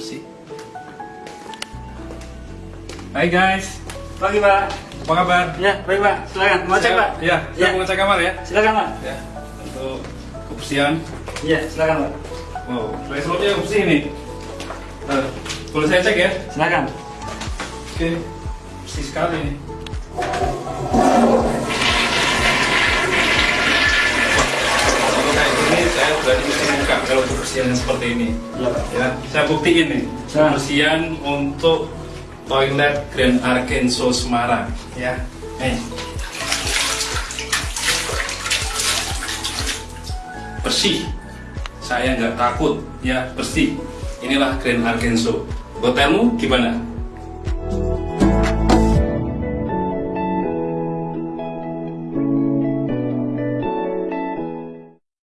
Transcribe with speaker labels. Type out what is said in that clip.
Speaker 1: bersih Hai guys
Speaker 2: Pagi Pak.
Speaker 1: apa kabar
Speaker 2: Ya, baik Pak. Silakan. Mau cek Pak?
Speaker 1: ya saya
Speaker 2: Ya.
Speaker 1: mau ngecek kamar ya
Speaker 2: Silakan Pak.
Speaker 1: ya untuk kebersihan
Speaker 2: Iya, silakan Pak.
Speaker 1: wow slide bersih nih Nah, boleh saya cek ya
Speaker 2: Silakan.
Speaker 1: oke bersih sekali nih kalau kayak gini saya berani kalau kebersihan yang seperti ini.
Speaker 2: Iya Pak.
Speaker 1: ya saya buktiin nih
Speaker 2: Nah.
Speaker 1: kebersihan untuk toilet Grand Arkenso Semarang. Ya nih. Bersih. Saya nggak takut. Ya bersih. Inilah Grand Arkenso hotelmu gimana